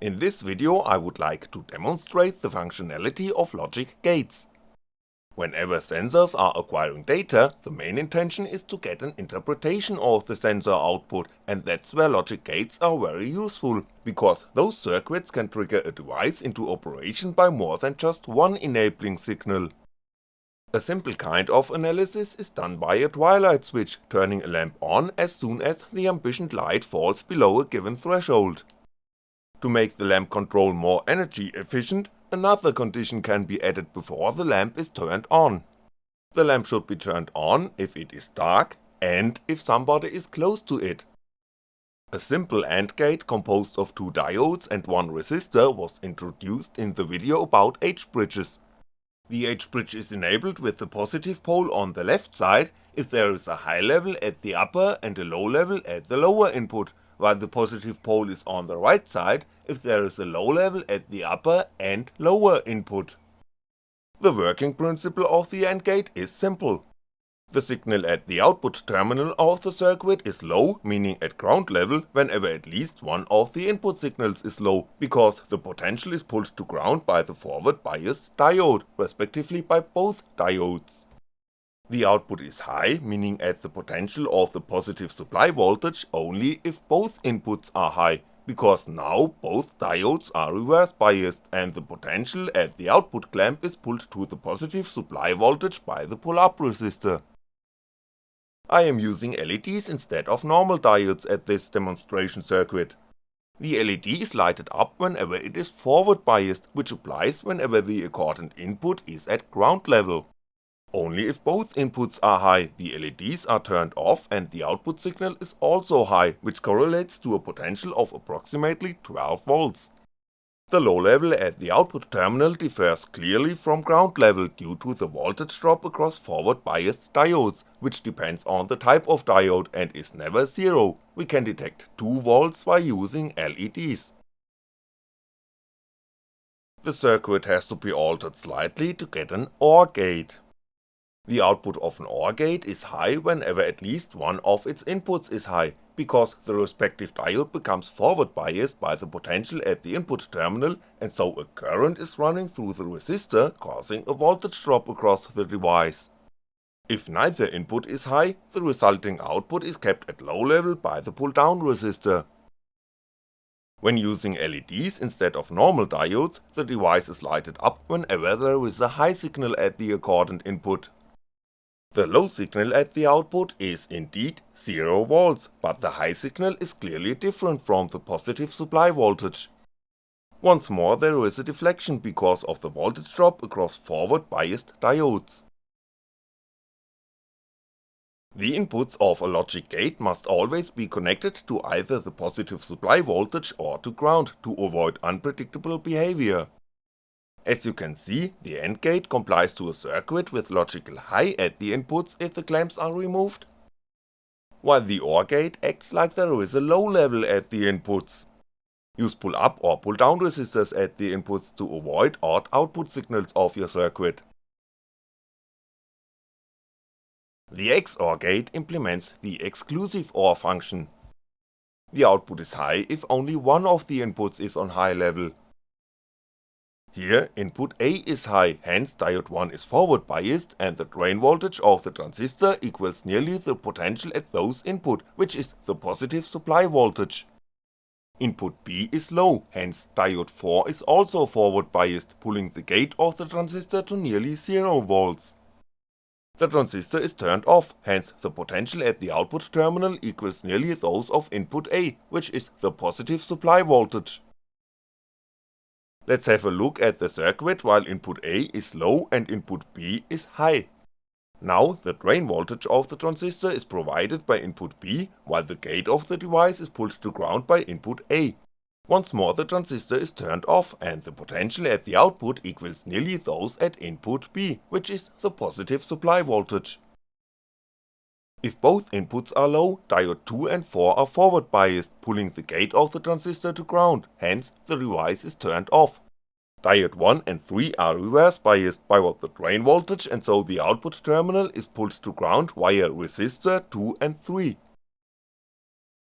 In this video I would like to demonstrate the functionality of logic gates. Whenever sensors are acquiring data, the main intention is to get an interpretation of the sensor output and that's where logic gates are very useful, because those circuits can trigger a device into operation by more than just one enabling signal. A simple kind of analysis is done by a twilight switch turning a lamp on as soon as the ambitioned light falls below a given threshold. To make the lamp control more energy efficient, another condition can be added before the lamp is turned on. The lamp should be turned on if it is dark, and if somebody is close to it. A simple AND gate composed of two diodes and one resistor was introduced in the video about H-bridges. The H-bridge is enabled with the positive pole on the left side if there is a high level at the upper and a low level at the lower input, while the positive pole is on the right side if there is a low level at the upper and lower input. The working principle of the AND gate is simple. The signal at the output terminal of the circuit is low, meaning at ground level, whenever at least one of the input signals is low, because the potential is pulled to ground by the forward biased diode, respectively by both diodes. The output is high, meaning at the potential of the positive supply voltage only if both inputs are high, because now both diodes are reverse biased and the potential at the output clamp is pulled to the positive supply voltage by the pull-up resistor. I am using LEDs instead of normal diodes at this demonstration circuit. The LED is lighted up whenever it is forward biased, which applies whenever the accordant input is at ground level. Only if both inputs are high, the LEDs are turned off and the output signal is also high, which correlates to a potential of approximately 12V. The low level at the output terminal differs clearly from ground level due to the voltage drop across forward biased diodes, which depends on the type of diode and is never zero, we can detect 2V by using LEDs. The circuit has to be altered slightly to get an OR gate. The output of an OR gate is high whenever at least one of its inputs is high, because the respective diode becomes forward biased by the potential at the input terminal and so a current is running through the resistor causing a voltage drop across the device. If neither input is high, the resulting output is kept at low level by the pull down resistor. When using LEDs instead of normal diodes, the device is lighted up whenever there is a high signal at the accordant input. The low signal at the output is indeed 0V, but the high signal is clearly different from the positive supply voltage. Once more there is a deflection because of the voltage drop across forward biased diodes. The inputs of a logic gate must always be connected to either the positive supply voltage or to ground to avoid unpredictable behavior. As you can see, the AND gate complies to a circuit with logical high at the inputs if the clamps are removed, while the OR gate acts like there is a low level at the inputs. Use pull up or pull down resistors at the inputs to avoid odd output signals of your circuit. The XOR gate implements the exclusive OR function. The output is high if only one of the inputs is on high level, here input A is high, hence diode 1 is forward biased and the drain voltage of the transistor equals nearly the potential at those input, which is the positive supply voltage. Input B is low, hence diode 4 is also forward biased, pulling the gate of the transistor to nearly 0V. The transistor is turned off, hence the potential at the output terminal equals nearly those of input A, which is the positive supply voltage. Let's have a look at the circuit while input A is low and input B is high. Now the drain voltage of the transistor is provided by input B, while the gate of the device is pulled to ground by input A. Once more the transistor is turned off and the potential at the output equals nearly those at input B, which is the positive supply voltage. If both inputs are low, diode 2 and 4 are forward biased, pulling the gate of the transistor to ground, hence the device is turned off. Diode 1 and 3 are reverse biased by what the drain voltage and so the output terminal is pulled to ground via resistor 2 and 3.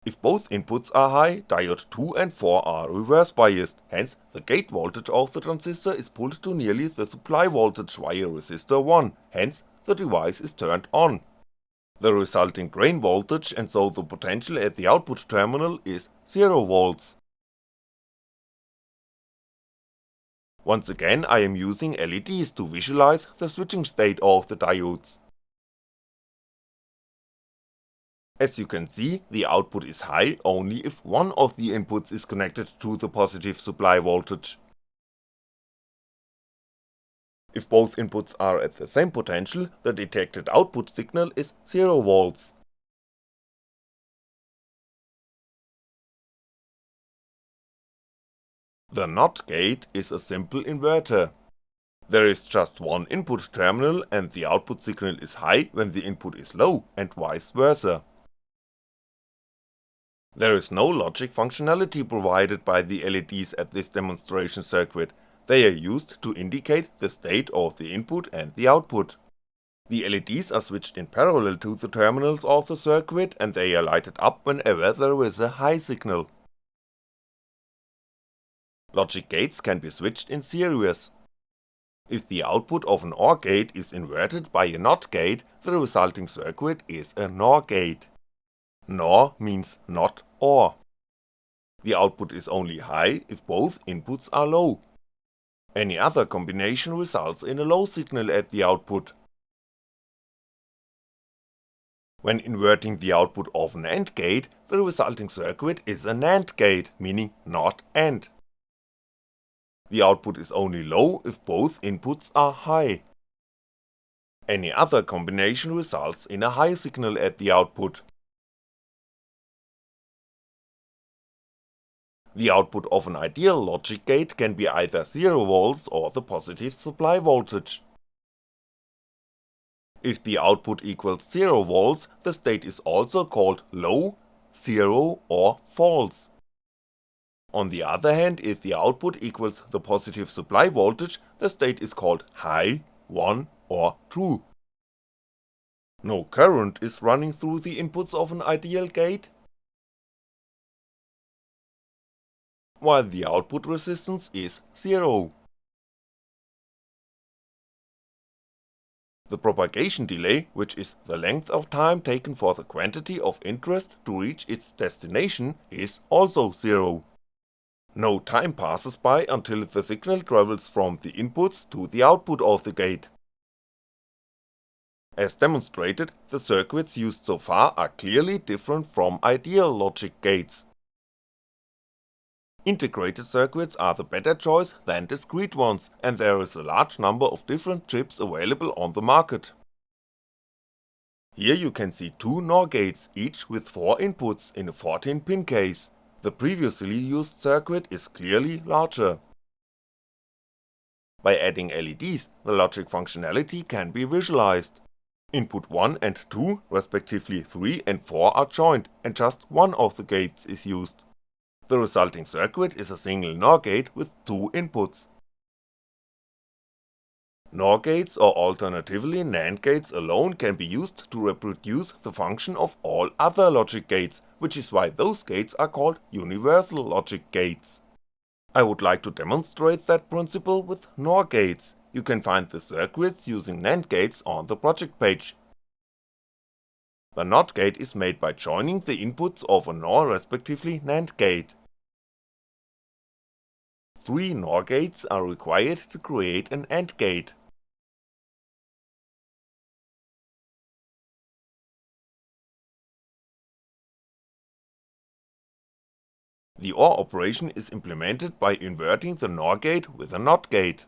If both inputs are high, diode 2 and 4 are reverse biased, hence the gate voltage of the transistor is pulled to nearly the supply voltage via resistor 1, hence the device is turned on. The resulting drain voltage and so the potential at the output terminal is 0V. Once again I am using LEDs to visualize the switching state of the diodes. As you can see, the output is high only if one of the inputs is connected to the positive supply voltage. If both inputs are at the same potential, the detected output signal is 0V. The NOT gate is a simple inverter. There is just one input terminal and the output signal is high when the input is low and vice versa. There is no logic functionality provided by the LEDs at this demonstration circuit, they are used to indicate the state of the input and the output. The LEDs are switched in parallel to the terminals of the circuit and they are lighted up whenever there is a high signal. Logic gates can be switched in series. If the output of an OR gate is inverted by a NOT gate, the resulting circuit is a NOR gate. NOR means not OR. The output is only high if both inputs are low. Any other combination results in a low signal at the output. When inverting the output of an AND gate, the resulting circuit is a NAND gate, meaning not AND. The output is only low if both inputs are high. Any other combination results in a high signal at the output. The output of an ideal logic gate can be either 0V or the positive supply voltage. If the output equals 0V, the state is also called low, 0 or false. On the other hand, if the output equals the positive supply voltage, the state is called high, 1 or true. No current is running through the inputs of an ideal gate, while the output resistance is 0. The propagation delay, which is the length of time taken for the quantity of interest to reach its destination, is also 0. No time passes by until the signal travels from the inputs to the output of the gate. As demonstrated, the circuits used so far are clearly different from ideal logic gates, Integrated circuits are the better choice than discrete ones, and there is a large number of different chips available on the market. Here you can see two NOR gates, each with 4 inputs in a 14 pin case, the previously used circuit is clearly larger. By adding LEDs, the logic functionality can be visualized. Input 1 and 2, respectively 3 and 4 are joined, and just one of the gates is used. The resulting circuit is a single NOR gate with two inputs. NOR gates or alternatively NAND gates alone can be used to reproduce the function of all other logic gates, which is why those gates are called universal logic gates. I would like to demonstrate that principle with NOR gates, you can find the circuits using NAND gates on the project page. The NOT gate is made by joining the inputs of a NOR respectively NAND gate. Three NOR gates are required to create an AND gate. The OR operation is implemented by inverting the NOR gate with a NOT gate.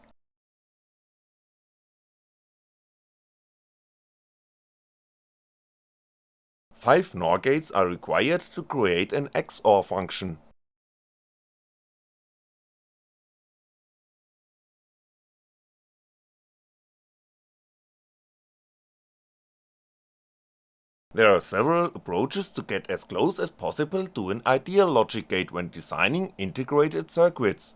Five NOR gates are required to create an XOR function. There are several approaches to get as close as possible to an ideal logic gate when designing integrated circuits.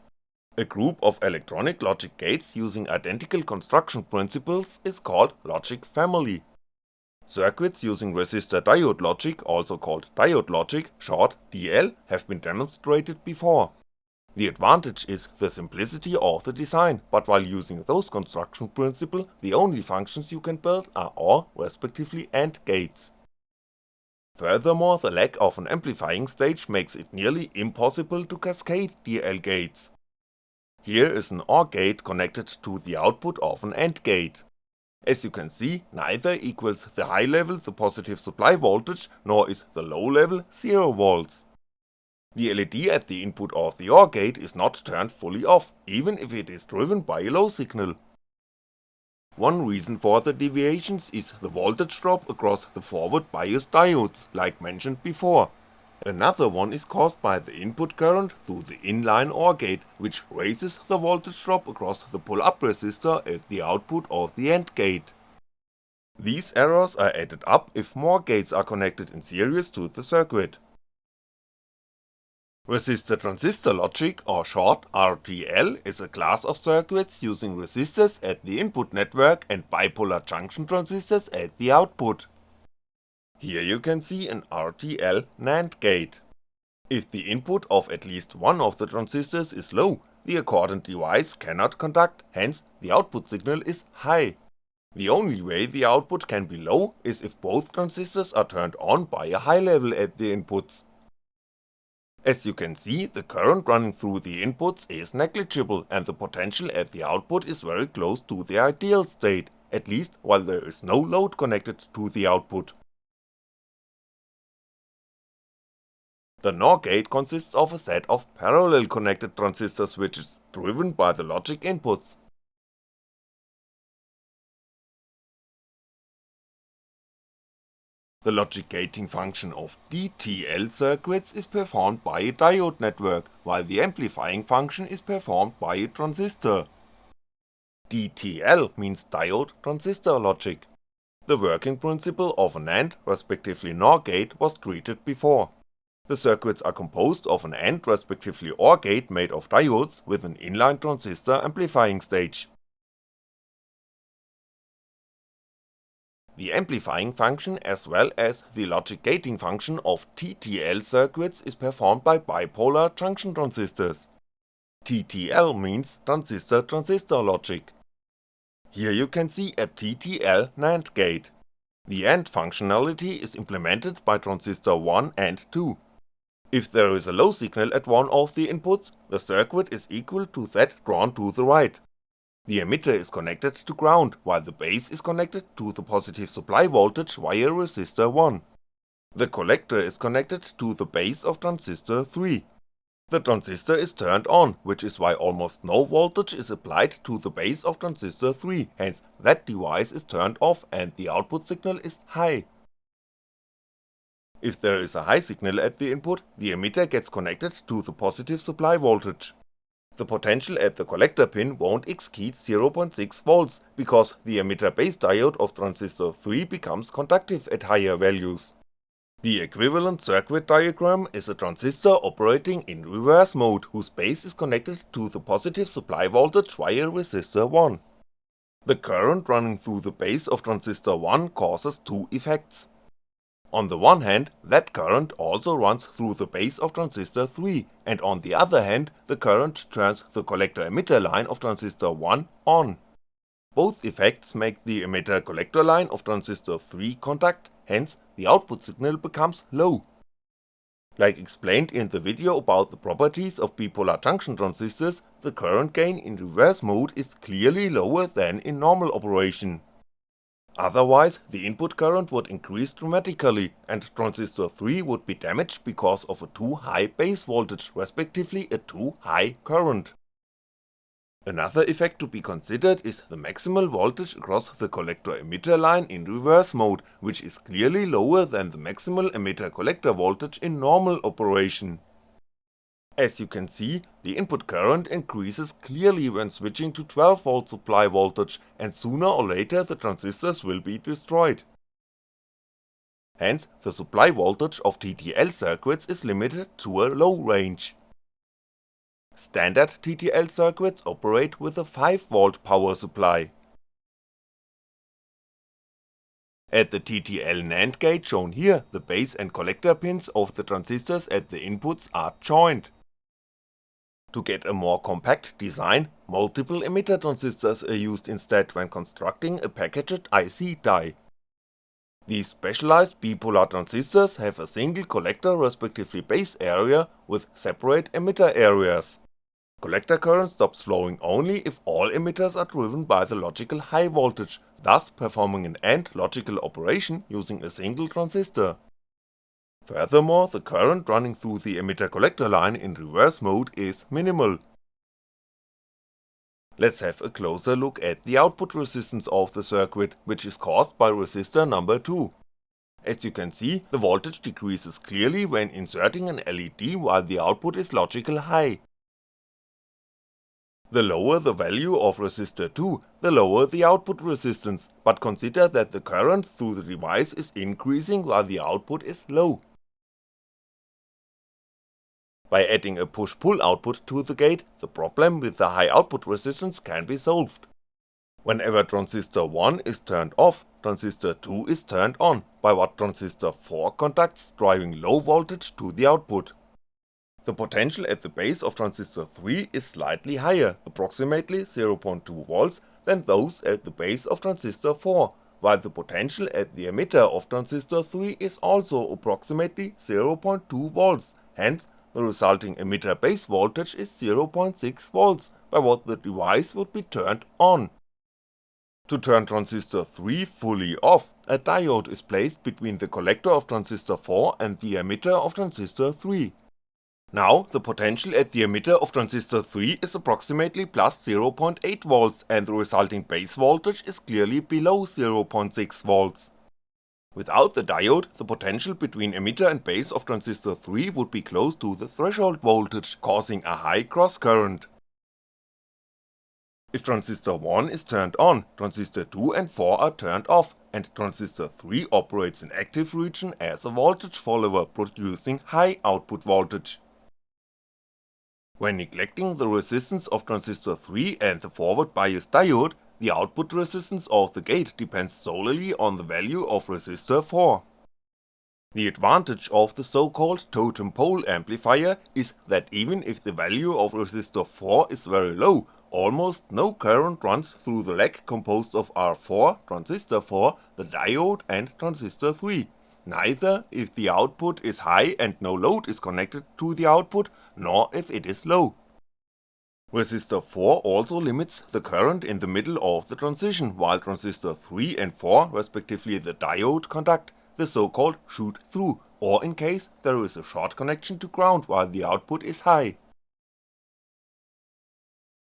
A group of electronic logic gates using identical construction principles is called logic family. Circuits using resistor-diode logic, also called diode logic, short DL, have been demonstrated before. The advantage is the simplicity of the design, but while using those construction principle, the only functions you can build are OR respectively AND gates. Furthermore, the lack of an amplifying stage makes it nearly impossible to cascade DL gates. Here is an OR gate connected to the output of an AND gate. As you can see, neither equals the high level the positive supply voltage, nor is the low level 0V. The LED at the input of the OR gate is not turned fully off, even if it is driven by a low signal. One reason for the deviations is the voltage drop across the forward bias diodes, like mentioned before. Another one is caused by the input current through the inline OR gate, which raises the voltage drop across the pull-up resistor at the output of the AND gate. These errors are added up if more gates are connected in series to the circuit. Resistor transistor logic or short RTL is a class of circuits using resistors at the input network and bipolar junction transistors at the output. Here you can see an RTL NAND gate. If the input of at least one of the transistors is low, the accordant device cannot conduct, hence the output signal is high. The only way the output can be low is if both transistors are turned on by a high level at the inputs. As you can see, the current running through the inputs is negligible and the potential at the output is very close to the ideal state, at least while there is no load connected to the output. The NOR gate consists of a set of parallel connected transistor switches, driven by the logic inputs. The logic gating function of DTL circuits is performed by a diode network, while the amplifying function is performed by a transistor. DTL means diode transistor logic. The working principle of an AND respectively NOR gate was treated before. The circuits are composed of an AND respectively OR gate made of diodes with an inline transistor amplifying stage. The amplifying function as well as the logic gating function of TTL circuits is performed by bipolar junction transistors. TTL means transistor-transistor logic. Here you can see a TTL NAND gate. The AND functionality is implemented by transistor 1 and 2. If there is a low signal at one of the inputs, the circuit is equal to that drawn to the right. The emitter is connected to ground, while the base is connected to the positive supply voltage via resistor 1. The collector is connected to the base of transistor 3. The transistor is turned on, which is why almost no voltage is applied to the base of transistor 3, hence that device is turned off and the output signal is high. If there is a high signal at the input, the emitter gets connected to the positive supply voltage. The potential at the collector pin won't exceed 0.6V because the emitter base diode of transistor 3 becomes conductive at higher values. The equivalent circuit diagram is a transistor operating in reverse mode whose base is connected to the positive supply voltage via resistor 1. The current running through the base of transistor 1 causes two effects. On the one hand, that current also runs through the base of transistor 3, and on the other hand, the current turns the collector-emitter line of transistor 1 on. Both effects make the emitter-collector line of transistor 3 conduct, hence the output signal becomes low. Like explained in the video about the properties of bipolar junction transistors, the current gain in reverse mode is clearly lower than in normal operation. Otherwise, the input current would increase dramatically and transistor 3 would be damaged because of a too high base voltage respectively a too high current. Another effect to be considered is the maximal voltage across the collector-emitter line in reverse mode, which is clearly lower than the maximal emitter-collector voltage in normal operation. As you can see, the input current increases clearly when switching to 12V supply voltage and sooner or later the transistors will be destroyed. Hence, the supply voltage of TTL circuits is limited to a low range. Standard TTL circuits operate with a 5V power supply. At the TTL NAND gate shown here, the base and collector pins of the transistors at the inputs are joined. To get a more compact design, multiple emitter transistors are used instead when constructing a packaged IC die. These specialized bipolar transistors have a single collector respectively base area with separate emitter areas. Collector current stops flowing only if all emitters are driven by the logical high voltage, thus performing an AND logical operation using a single transistor. Furthermore, the current running through the emitter-collector line in reverse mode is minimal. Let's have a closer look at the output resistance of the circuit, which is caused by resistor number 2. As you can see, the voltage decreases clearly when inserting an LED while the output is logical high. The lower the value of resistor 2, the lower the output resistance, but consider that the current through the device is increasing while the output is low. By adding a push-pull output to the gate, the problem with the high output resistance can be solved. Whenever transistor 1 is turned off, transistor 2 is turned on, by what transistor 4 conducts driving low voltage to the output. The potential at the base of transistor 3 is slightly higher, approximately 0.2V than those at the base of transistor 4, while the potential at the emitter of transistor 3 is also approximately 0.2V, hence the resulting emitter base voltage is 0.6V by what the device would be turned on. To turn transistor 3 fully off, a diode is placed between the collector of transistor 4 and the emitter of transistor 3. Now, the potential at the emitter of transistor 3 is approximately plus 0.8V and the resulting base voltage is clearly below 0.6V. Without the diode, the potential between emitter and base of transistor 3 would be close to the threshold voltage, causing a high cross current. If transistor 1 is turned on, transistor 2 and 4 are turned off, and transistor 3 operates in active region as a voltage follower producing high output voltage. When neglecting the resistance of transistor 3 and the forward bias diode, the output resistance of the gate depends solely on the value of resistor 4. The advantage of the so called totem pole amplifier is that even if the value of resistor 4 is very low, almost no current runs through the leg composed of R4, transistor 4, the diode and transistor 3, neither if the output is high and no load is connected to the output, nor if it is low. Resistor 4 also limits the current in the middle of the transition, while transistor 3 and 4 respectively the diode conduct the so called shoot through, or in case there is a short connection to ground while the output is high.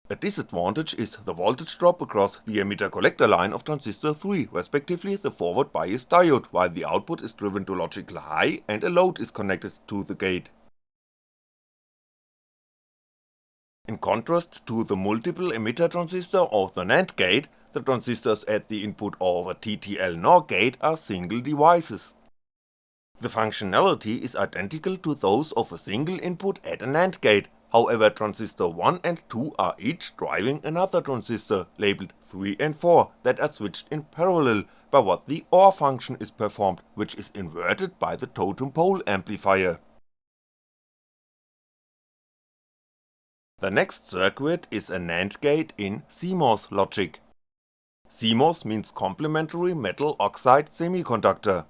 A disadvantage is the voltage drop across the emitter collector line of transistor 3, respectively the forward bias diode, while the output is driven to logical high and a load is connected to the gate. In contrast to the multiple emitter transistor of the NAND gate, the transistors at the input of a TTL NOR gate are single devices. The functionality is identical to those of a single input at a NAND gate, however transistor 1 and 2 are each driving another transistor, labeled 3 and 4, that are switched in parallel by what the OR function is performed, which is inverted by the totem pole amplifier. The next circuit is a NAND gate in CMOS logic. CMOS means complementary metal oxide semiconductor.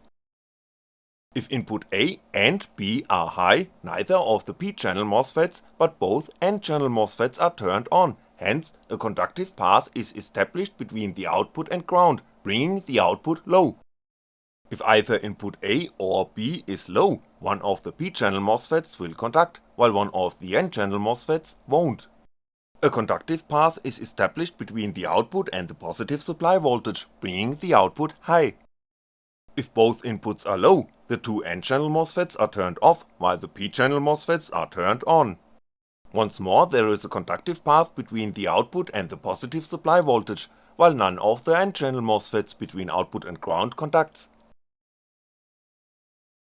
If input A and B are high, neither of the P-channel MOSFETs but both N-channel MOSFETs are turned on, hence a conductive path is established between the output and ground, bringing the output low. If either input A or B is low, one of the P-channel MOSFETs will conduct, while one of the N-channel MOSFETs won't. A conductive path is established between the output and the positive supply voltage, bringing the output high. If both inputs are low, the two N-channel MOSFETs are turned off, while the P-channel MOSFETs are turned on. Once more there is a conductive path between the output and the positive supply voltage, while none of the N-channel MOSFETs between output and ground conducts,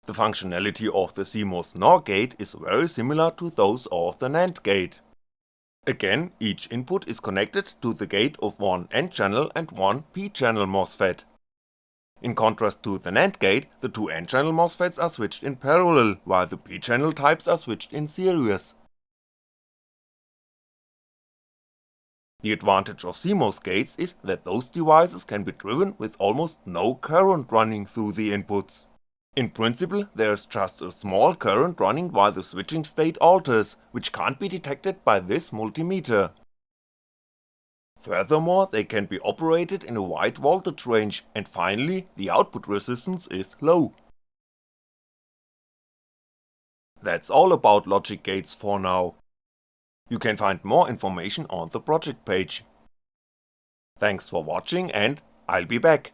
the functionality of the CMOS NOR gate is very similar to those of the NAND gate. Again, each input is connected to the gate of one N-channel and one P-channel MOSFET. In contrast to the NAND gate, the two N-channel MOSFETs are switched in parallel, while the P-channel types are switched in series. The advantage of CMOS gates is that those devices can be driven with almost no current running through the inputs. In principle there's just a small current running while the switching state alters, which can't be detected by this multimeter. Furthermore they can be operated in a wide voltage range, and finally the output resistance is low. That's all about logic gates for now. You can find more information on the project page. Thanks for watching and I'll be back.